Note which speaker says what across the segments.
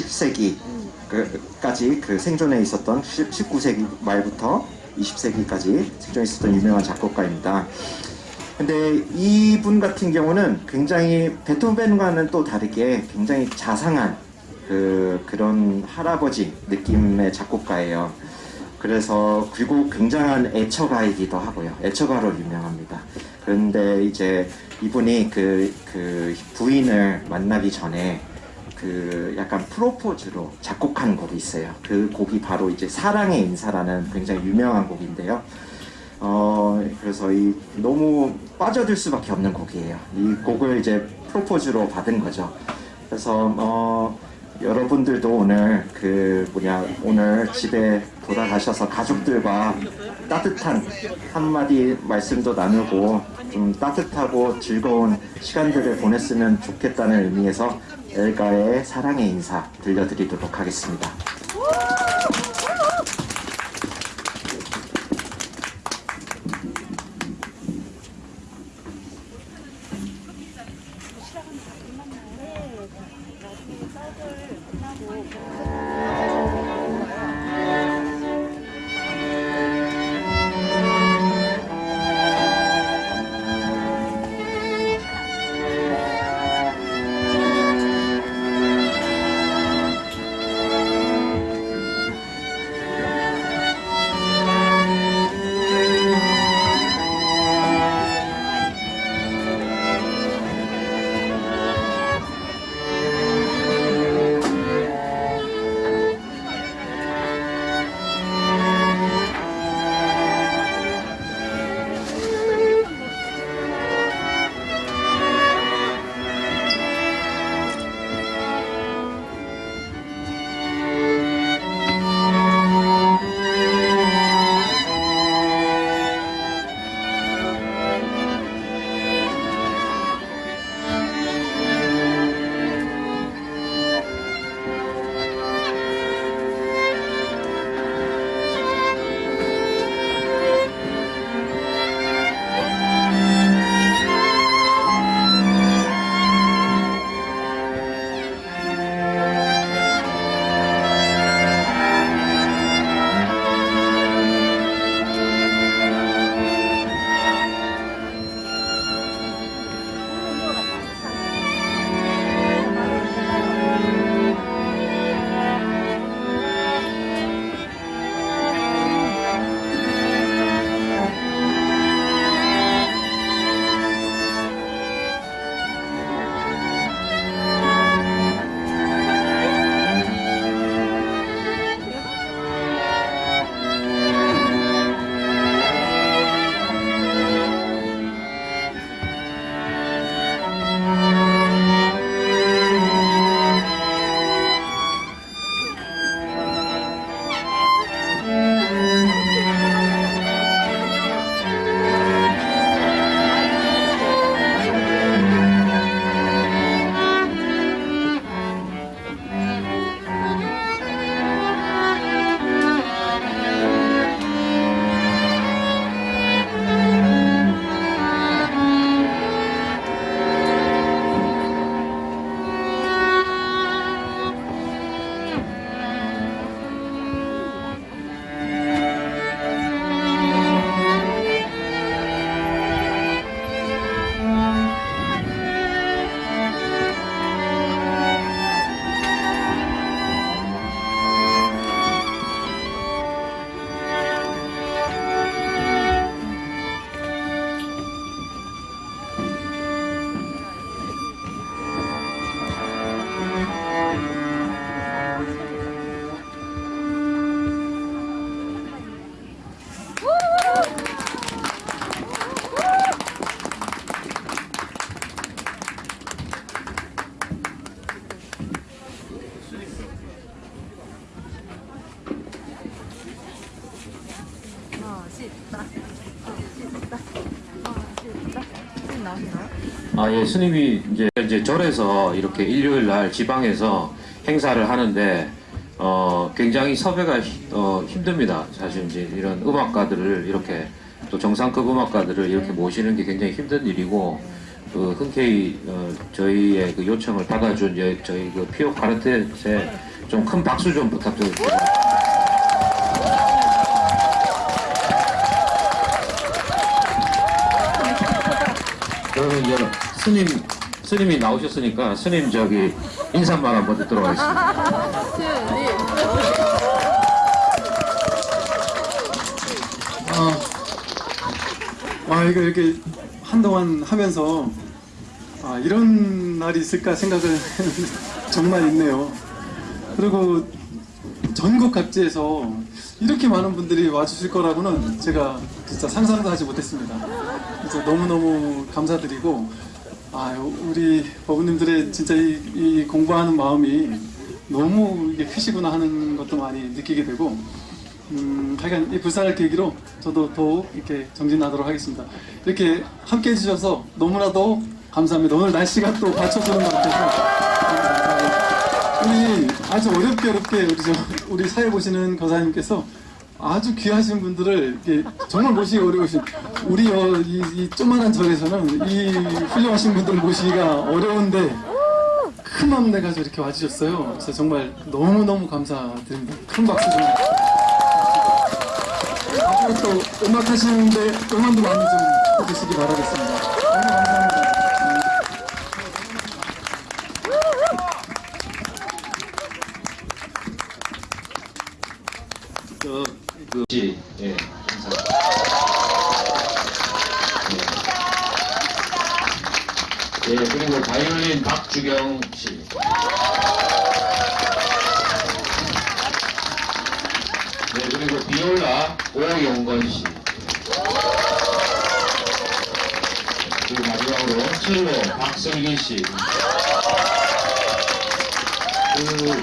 Speaker 1: 20세기까지 그 생존해 있었던 19세기 말부터 20세기까지 생존해 있었던 유명한 작곡가입니다. 근데 이분 같은 경우는 굉장히 베토벤과는 또 다르게 굉장히 자상한 그 그런 할아버지 느낌의 작곡가예요. 그래서 그리고 굉장한 애처가이기도 하고요. 애처가로 유명합니다. 그런데 이제 이분이 그, 그 부인을 만나기 전에 그 약간 프로포즈로 작곡한 곡이 있어요. 그 곡이 바로 이제 사랑의 인사라는 굉장히 유명한 곡인데요. 어, 그래서 이 너무 빠져들 수밖에 없는 곡이에요. 이 곡을 이제 프로포즈로 받은 거죠. 그래서 어, 여러분들도 오늘 그 뭐냐 오늘 집에 돌아가셔서 가족들과 따뜻한 한마디 말씀도 나누고 좀 따뜻하고 즐거운 시간들을 보냈으면 좋겠다는 의미에서 엘가의 사랑의 인사 들려드리도록 하겠습니다.
Speaker 2: 아, 예, 스님이 이제, 이제 절에서 이렇게 일요일 날 지방에서 행사를 하는데, 어, 굉장히 섭외가 히- 어, 힘듭니다. 사실 이제 이런 음악가들을 이렇게 또 정상급 음악가들을 이렇게 모시는 게 굉장히 힘든 일이고, 그 흔쾌히 어, 저희의 그 요청을 받아준 여- 저희 그 피오 카르텔에 좀 큰 박수 좀 부탁드립니다. 그러면 이제 스님 스님이 나오셨으니까 스님 저기 인사말 한번 듣도록 하겠습니다.
Speaker 3: 아, 아 이거 이렇게 한동안 하면서 아 이런 날이 있을까 생각을 정말 있네요. 그리고 전국 각지에서 이렇게 많은 분들이 와주실 거라고는 제가 진짜 상상도 하지 못했습니다. 그래서 너무너무 감사드리고 아 우리 버부님들의 진짜 이, 이 공부하는 마음이 너무 이게 크시구나 하는 것도 많이 느끼게 되고 음, 하여간 이 불사를 계기로 저도 더욱 이렇게 정진하도록 하겠습니다. 이렇게 함께 해주셔서 너무나도 감사합니다. 오늘 날씨가 또 받쳐주는 것 같아서 우리 아주 어렵게 어렵게 우리, 저, 우리 사회 보시는 거사님께서 아주 귀하신 분들을 정말 모시기 어려우신 우리 어, 이, 이 조만한 절에서는 이 훌륭하신 분들 모시기가 어려운데 큰 마음 내가지고 이렇게 와주셨어요. 그래서 정말 너무너무 감사드립니다. 큰 박수 좀 앞으로 또 음악 하시는데 응원도 많이 좀 해주시기 바라겠습니다. 너무 감사합니다.
Speaker 2: 저 그 씨, 예, 감사합니다. 예. 예, 그리고 바이올린 박주경 씨. 네, 그리고 비올라 오용건 씨. 그리고 마지막으로 첼로 박성기 씨. 그,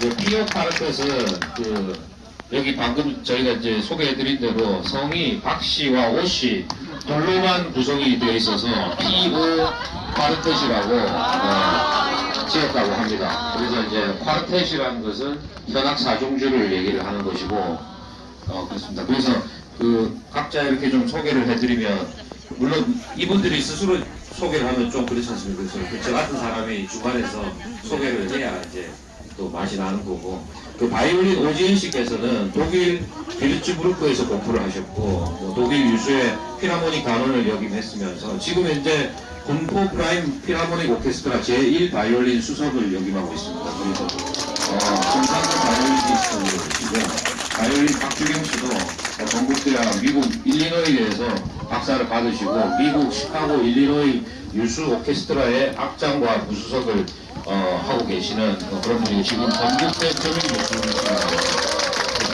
Speaker 2: 그 피어 파르크는 그 여기 방금 저희가 이제 소개해드린 대로 성이 박 씨와 오씨 둘로만 구성이 되어 있어서 P.O. 파르텟이라고 어, 지었다고 합니다. 그래서 이제 파르텟이라는 것은 현악 사중주를 얘기를 하는 것이고 어, 그렇습니다. 그래서 그 각자 이렇게 좀 소개를 해드리면 물론 이분들이 스스로 소개를 하면 좀 그렇지 않습니까? 그래서 저 같은 사람이 중간에서 소개를 해야 이제 또 맛이 나는 거고 그 바이올린 오지은 씨께서는 독일 비르츠부르크에서 공부를 하셨고 뭐 독일 유수의 필하모닉 단원을 역임했으면서 지금 현재 군포 프라임 필하모닉 오케스트라 제1 바이올린 수석을 역임하고 있습니다. 그래서 어, 김상근 바이올리니스트이시고 바이올린 박주경 씨도 어, 건국대학 미국 일리노이에서 박사를 받으시고 미국 시카고 일리노이 유수 오케스트라의 악장과 부수석을 어, 하고 계시는 어, 그런 분이 지금 건국대 전임 교수님이십니다.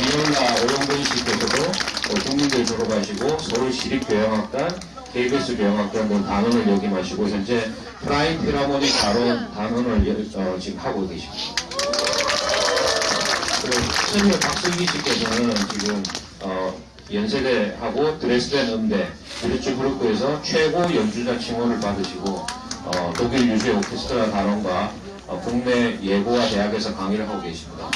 Speaker 2: 비올라 오영근 씨께서도 어, 국민대 졸업하시고 서울 시립교향악단, KBS 교향악단 등 단원을 역임하시고 현재 프라임 필하모닉 단원, 단원을 여- 어, 지금 하고 계십니다. 그리고 박승기 씨께서는 지금 어, 연세대하고 드레스덴 음대 브리츠부르크에서 최고 연주자 칭호를 받으시고 어, 독일 유수의 오케스트라 단원과 어, 국내 예고와 대학에서 강의를 하고 계십니다. 어,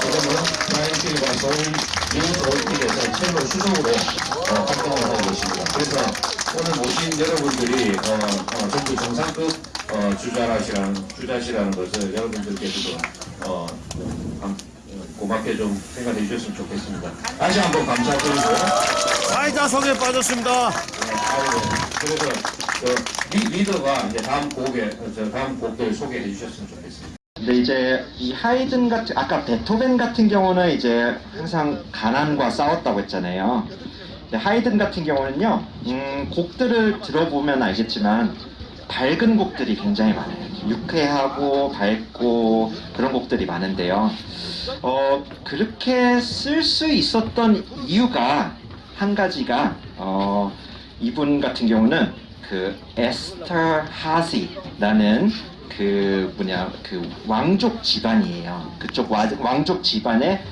Speaker 2: 지금은 프라임필과 서울 유서울필에서 첼로 수석으로 어, 활동을 하고 계십니다. 그래서 오늘 모신 여러분들이 어, 어, 전부 정상급 어, 주자라시라는 주자시라는 것을 여러분들께서도 어, 감- 어, 고맙게 좀 생각해 주셨으면 좋겠습니다. 다시 한번 감사드리고
Speaker 4: 사이다성에 빠졌습니다.
Speaker 2: 네, 아이고, 그래서 그 리, 리더가 이제 다음 곡에 어, 저 다음 곡들 소개해 주셨으면 좋겠습니다.
Speaker 1: 근데 이제 이 하이든 같은 아까 베토벤 같은 경우는 이제 항상 가난과 싸웠다고 했잖아요. 하이든 같은 경우는요, 음, 곡들을 들어보면 알겠지만 밝은 곡들이 굉장히 많아요. 유쾌하고 밝고 그런 곡들이 많은데요. 어, 그렇게 쓸 수 있었던 이유가 한 가지가 어, 이분 같은 경우는 그 에스터 하시라는 그 뭐냐 그 왕족 집안이에요. 그쪽 와- 왕족 집안의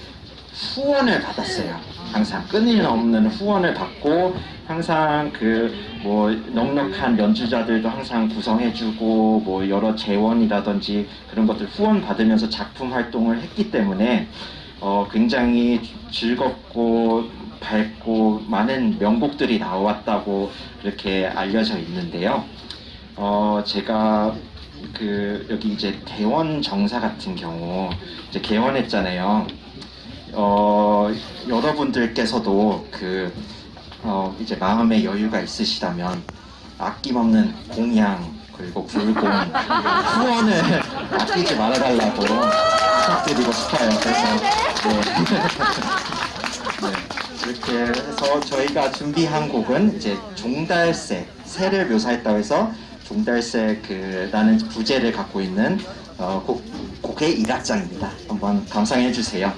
Speaker 1: 후원을 받았어요. 항상 끊임없는 후원을 받고 항상 그 뭐 넉넉한 연주자들도 항상 구성해주고 뭐 여러 재원이라든지 그런 것들 후원 받으면서 작품 활동을 했기 때문에 어 굉장히 즐겁고 밝고 많은 명곡들이 나왔다고 이렇게 알려져 있는데요. 어, 제가 그 여기 이제 대원 정사 같은 경우 이제 개원했잖아요. 어, 여러분들께서도 그 어, 이제 마음의 여유가 있으시다면 아낌없는 공양 그리고 불공 후원을 아끼지 말아달라고 부탁드리고 싶어요. 그래서 네. 네, 이렇게 해서 저희가 준비한 곡은 이제 종달새 새를 묘사했다고 해서 종달새 그 라는 부제를 갖고 있는 어, 곡, 곡의 일악장입니다. 한번 감상해 주세요.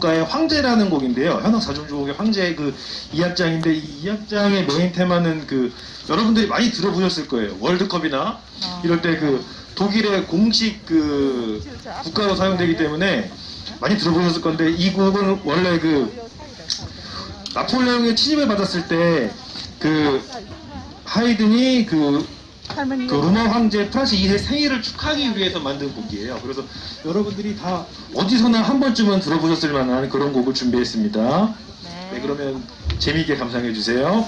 Speaker 5: 작곡가의 황제라는 곡인데요. 현악 사중주곡의 황제 그 2악장인데 이 2악장의 메인 테마는 그 여러분들이 많이 들어보셨을 거예요. 월드컵이나 이럴 때 그 독일의 공식 그 국가로 사용되기 때문에 많이 들어보셨을 건데 이 곡은 원래 그 나폴레옹의 침입을 받았을 때 그 하이든이 그, 그 로마 황제 프란츠 2세 생일을 축하하기 위해서 만든 곡이에요. 그래서 여러분들이 다 어디서나 한 번쯤은 들어보셨을 만한 그런 곡을 준비했습니다. 네, 그러면 재미있게 감상해 주세요.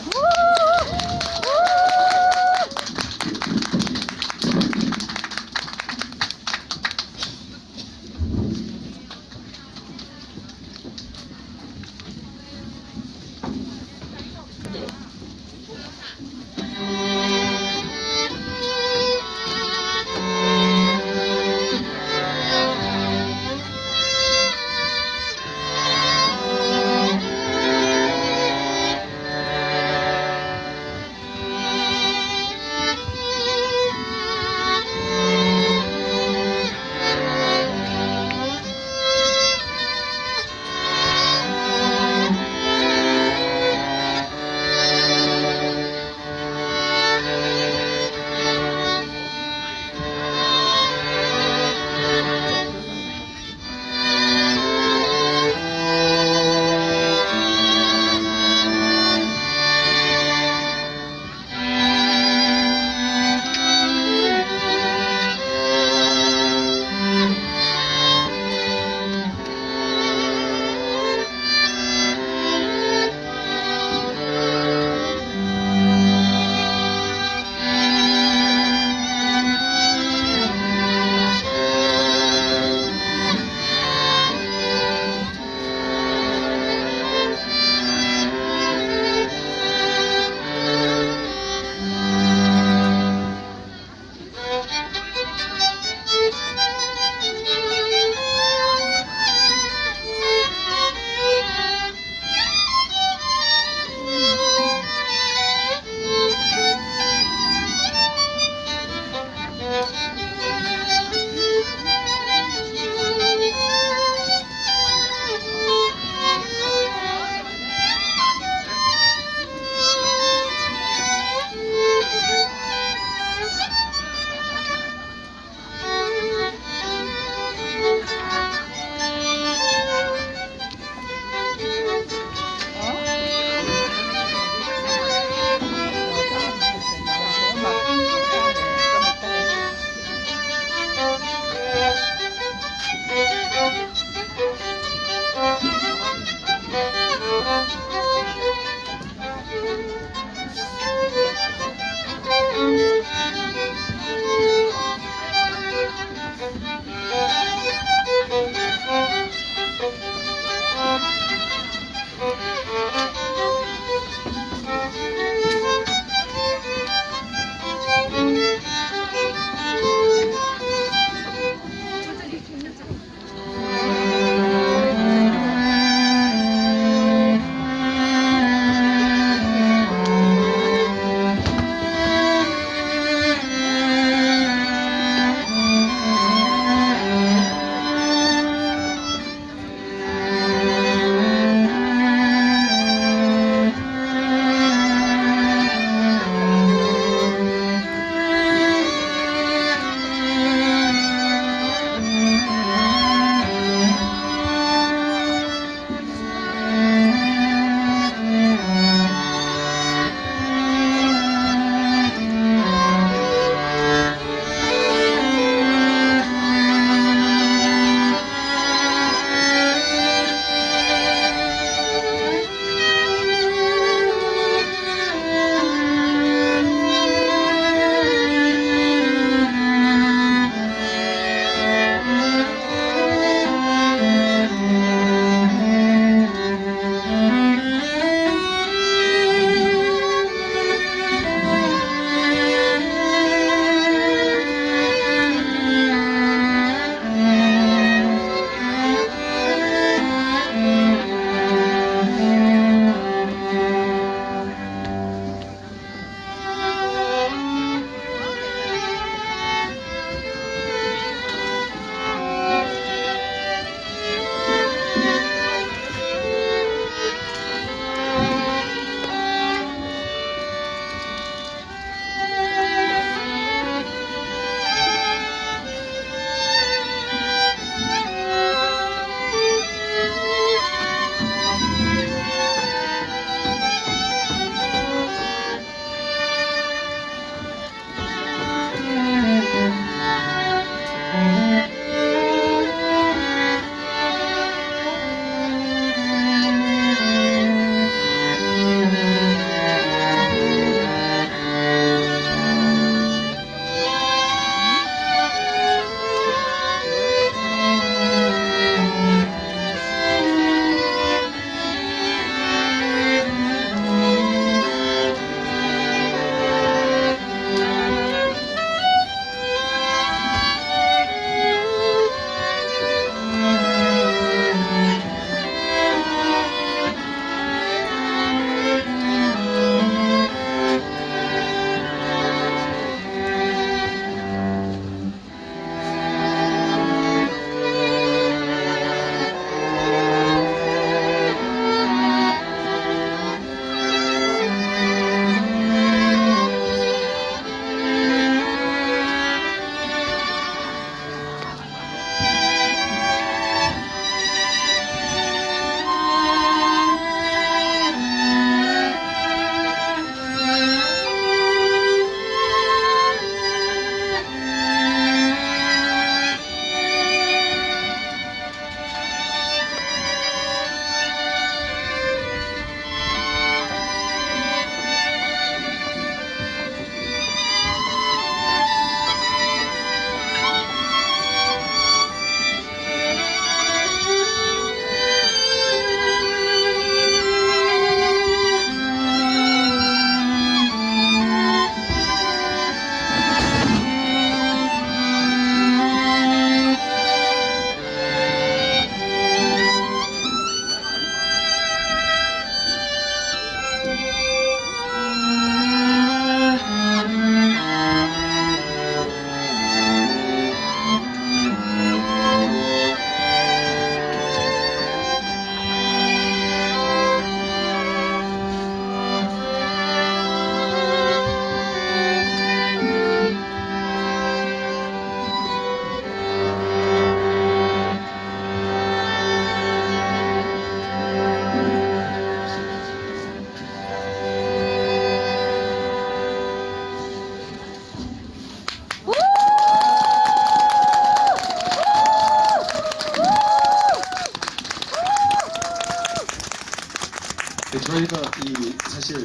Speaker 6: 저희가 이 사실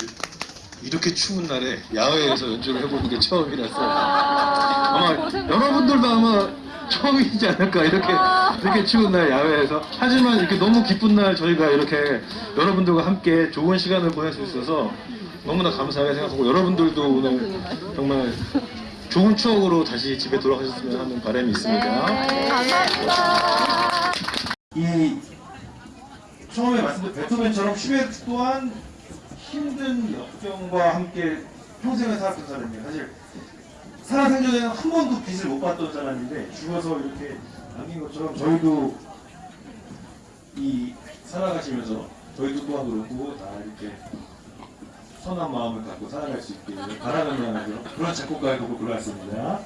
Speaker 6: 이렇게 추운 날에 야외에서 연주를 해보는 게 처음이라서 아마 여러분들도 아마 처음이지 않을까? 이렇게 이렇게 추운 날 야외에서. 하지만 이렇게 너무 기쁜 날 저희가 이렇게 여러분들과 함께 좋은 시간을 보낼 수 있어서 너무나 감사하게 생각하고 여러분들도 오늘 정말 좋은 추억으로 다시 집에 돌아가셨으면 하는 바람이 있습니다.
Speaker 5: 이 처음에 말씀드린 베토벤처럼 슈베르트 또한 힘든 역경과 함께 평생을 살았던 사람이에요. 사실 살아생전에는 한 번도 빚을 못 받던 사람인데 죽어서 이렇게 남긴 것처럼 저희도 이 살아가시면서 저희도 또한 그렇고 다 이렇게 선한 마음을 갖고 살아갈 수 있게 바라는 그런 작곡가의 곡을 골랐습니다.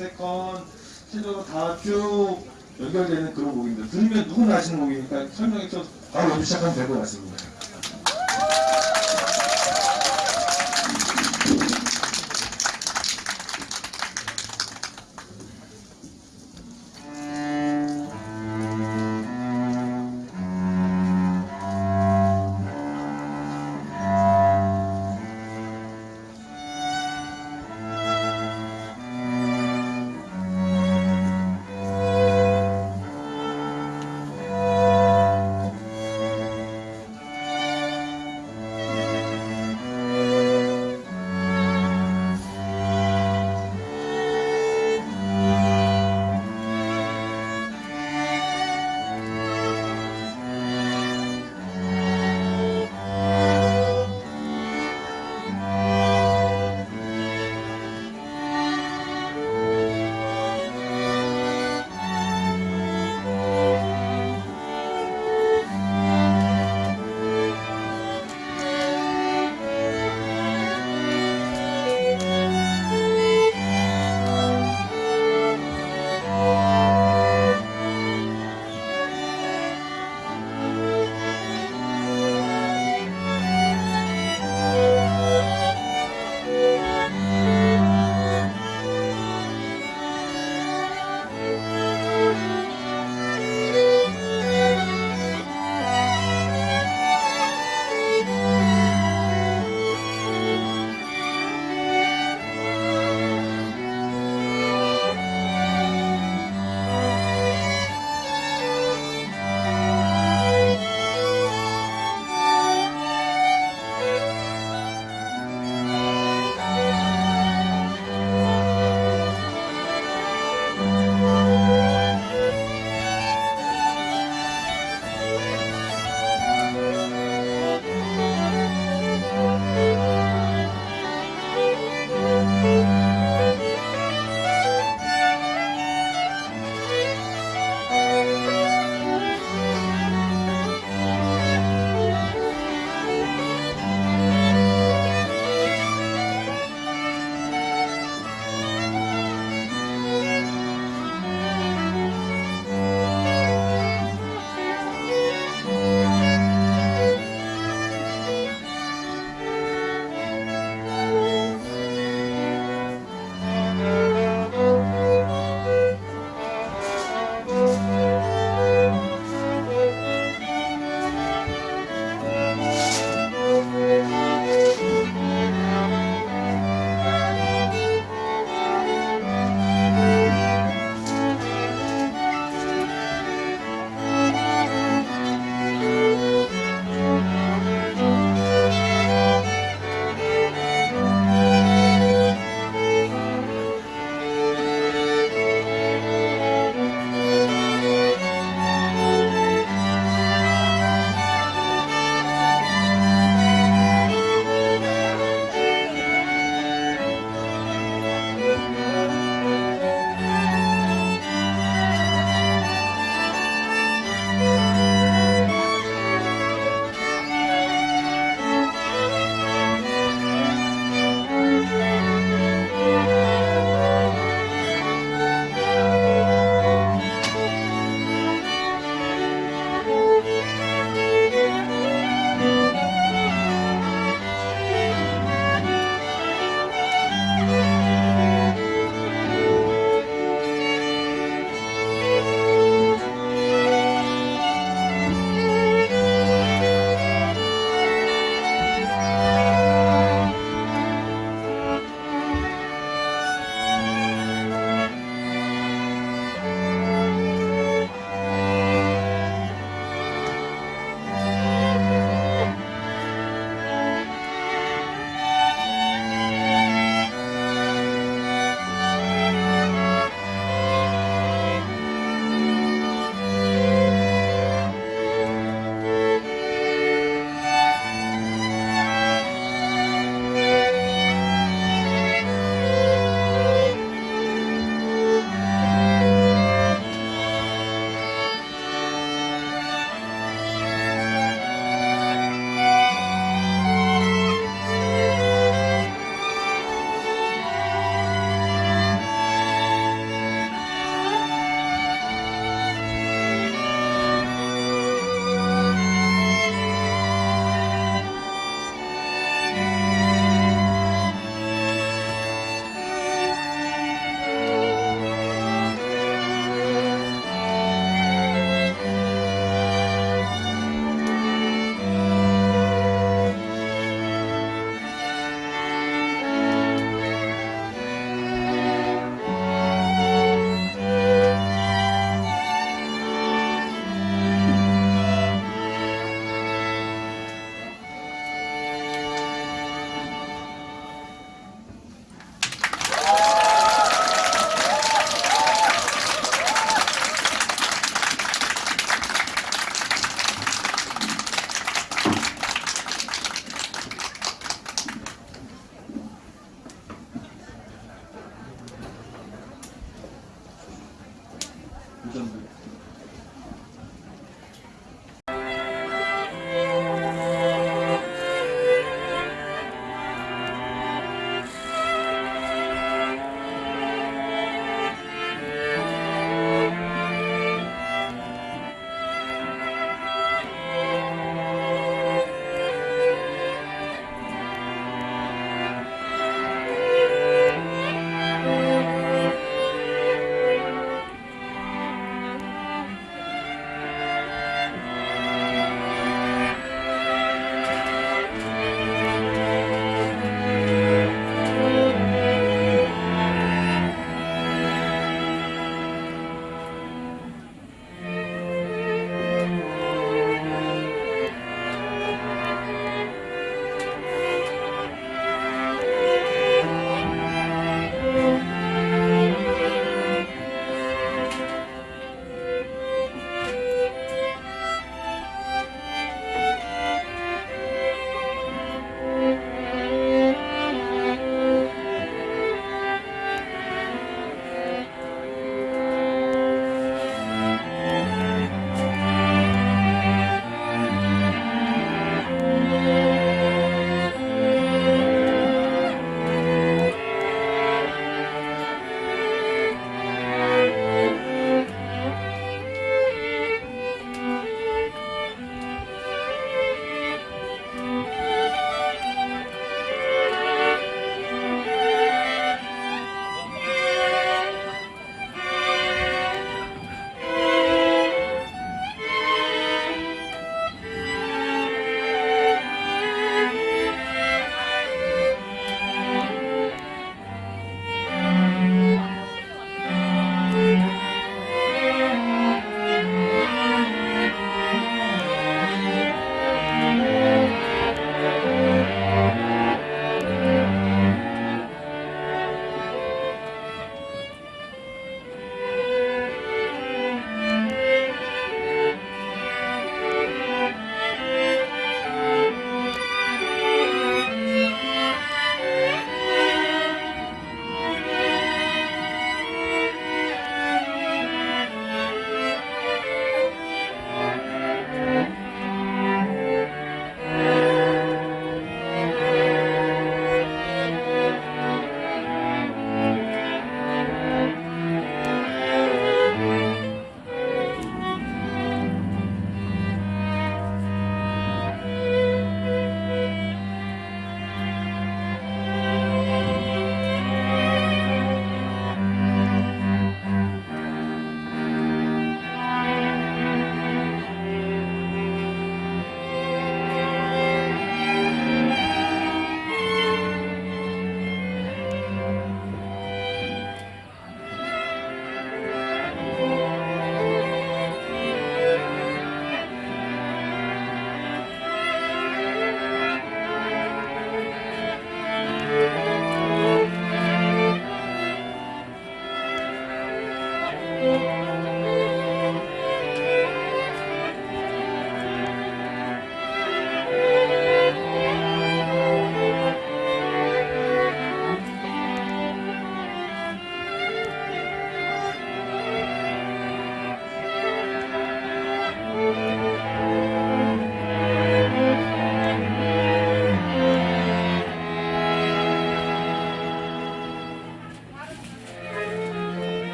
Speaker 5: Second, 첼로가 다 쭉 연결되는 그런 곡입니다. 들으면 누구나 아시는 곡이니까 설명해서 바로 연주 시작하면 될 것 같습니다.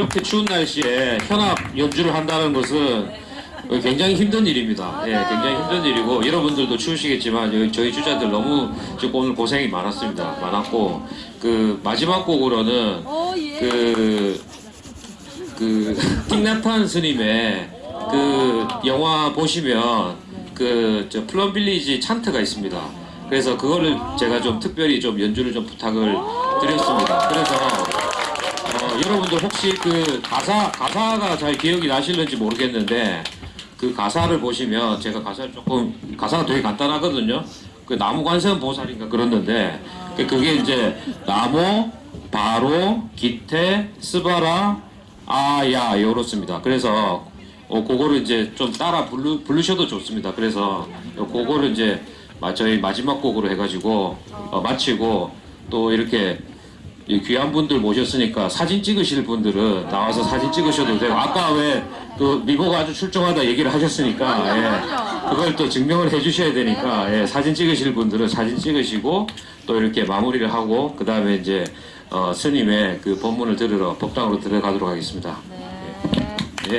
Speaker 2: 이렇게 추운 날씨에 현악 연주를 한다는 것은 굉장히 힘든 일입니다. 예, 굉장히 힘든 일이고 여러분들도 추우시겠지만 저희 주자들 너무 지금 오늘 고생이 많았습니다. 많았고 그 마지막 곡으로는 그, 그 띵나탄 스님의 그 영화 보시면 그 저 플럼 빌리지 찬트가 있습니다. 그래서 그거를 제가 좀 특별히 좀 연주를 좀 부탁을 드렸습니다. 그래서 어, 여러분들 혹시 그 가사 가사가 잘 기억이 나실는지 모르겠는데 그 가사를 보시면 제가 가사를 조금 가사가 되게 간단하거든요. 그 나무 관세음 보살인가 그랬는데 그- 그게 이제 나무 바로 기태 스바라 아야 요렇습니다. 그래서 어, 그거를 이제 좀 따라 부르, 부르셔도 좋습니다. 그래서 그거를 이제 마- 저희 마지막 곡으로 해가지고 어, 마치고 또 이렇게 이 귀한 분들 모셨으니까 사진 찍으실 분들은 나와서 사진 찍으셔도 되고 아까 왜 그 미모가 아주 출중하다 얘기를 하셨으니까 예, 그걸 또 증명을 해주셔야 되니까 예, 사진 찍으실 분들은 사진 찍으시고 또 이렇게 마무리를 하고 그 다음에 이제 어, 스님의 그 법문을 들으러 법당으로 들어가도록 하겠습니다. 예. 예.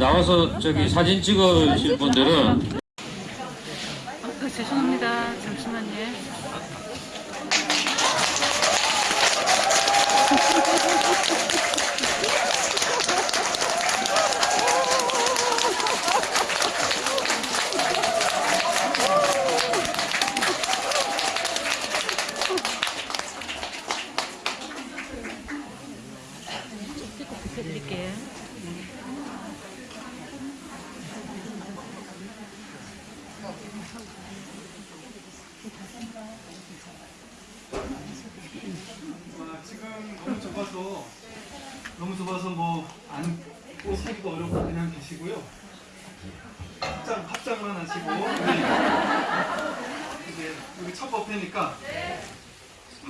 Speaker 2: 나와서 저기 사진 찍으실 분들은
Speaker 7: 어, 죄송합니다. 잠시만요. 드릴게요.
Speaker 3: 아, 지금 너무 좁아서 너무 좁아서 뭐 앉고 서기도 어렵고 그냥 계시고요. 합장 합장만 하시고 우리 이제 우리 첫 법회니까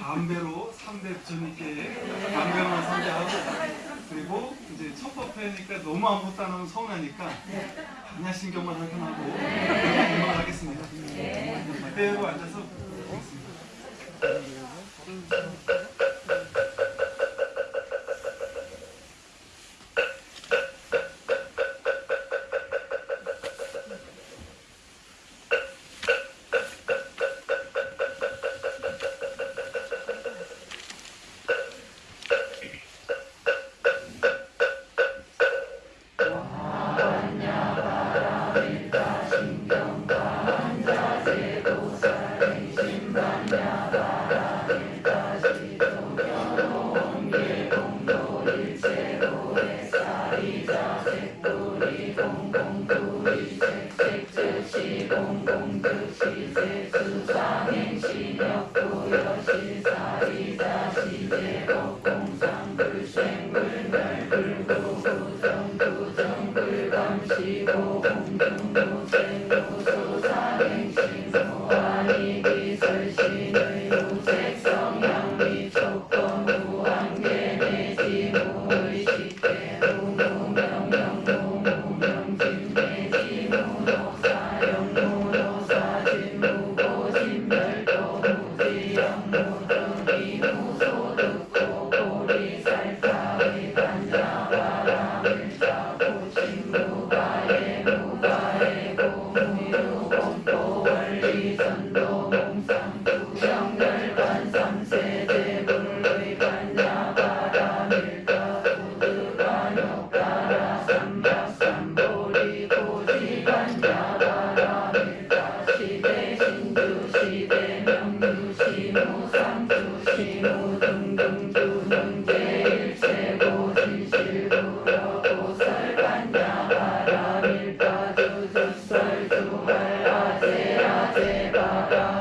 Speaker 3: 반배로 3대 주님께 반배로만 상대하고 그리고 법회니까 너무 아무것도 안 하면 서운하니까 반야신경만 할건하고. 공부를 하겠습니다. 그대로 앉아서 업무에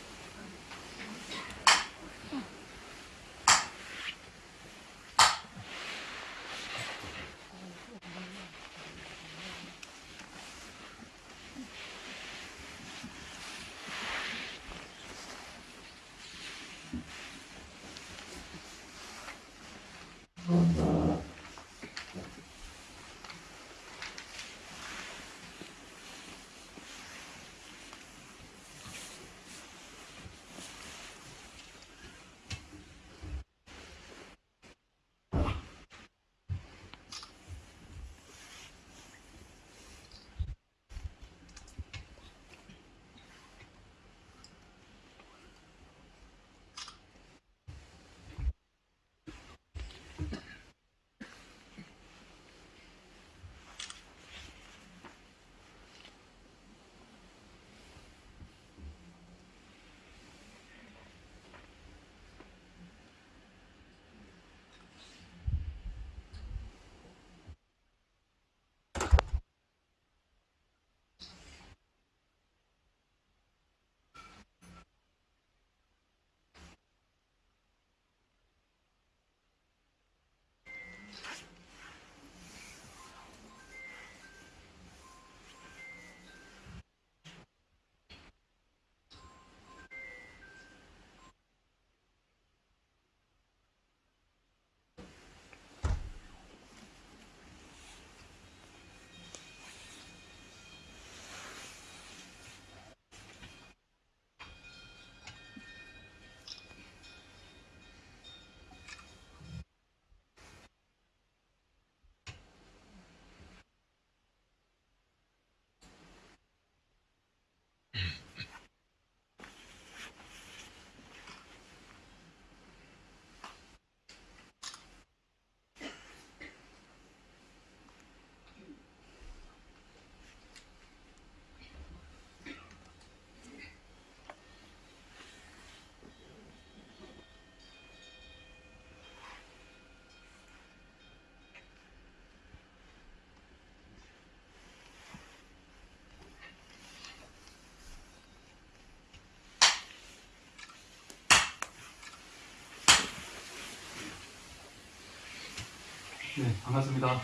Speaker 3: 네, 반갑습니다.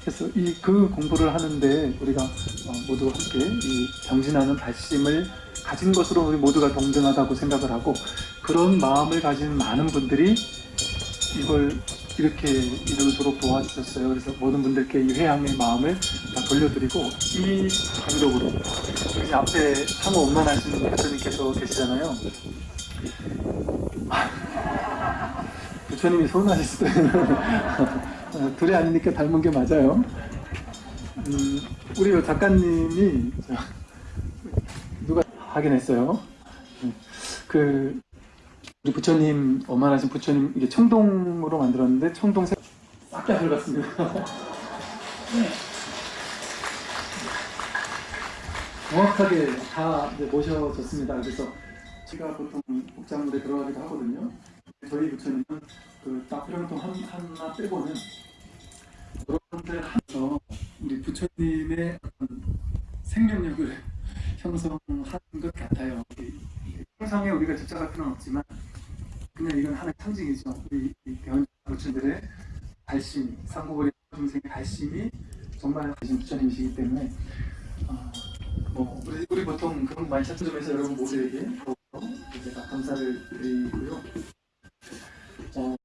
Speaker 3: 그래서 이 그 공부를 하는데 우리가 어, 모두 함께 이 정진하는 발심을 가진 것으로 우리 모두가 동등하다고 생각을 하고 그런 마음을 가진 많은 분들이 이걸 이렇게 이루도록 도와주셨어요. 그래서 모든 분들께 이 회양의 마음을 다 돌려드리고 이 여기 앞에 상호 원만하신 대표님께서 계시잖아요. 부처님이 서운하실 수도 있는 둘이 아니니까 닮은 게 맞아요. 음, 우리 요 작가님이 저, 누가 확인했어요. 음, 그 우리 부처님 어만하신 부처님 이게 청동으로 만들었는데 청동 싹다 들어갔습니다. 정확하게 다 모셔졌습니다. 그래서 제가 보통 복장물에 들어가기도 하거든요. 저희 부처님은 그딱 필요한 한 하나 빼고는 여러 분들 하면서 우리 부처님의 생명력을 형성하는 것 같아요. 형성에 우리가 집착할 필요는 없지만 그냥 이건 하나의 상징이죠. 우리 이 대원 부처님들의 발심, 상고거리 중생의 발심이 정말 하신 부처님이시기 때문에 어, 뭐 우리, 우리 보통 그런 거 많이 찾는 점에서 여러분 모두에게 더욱 제가 감사를 드리고요. 어,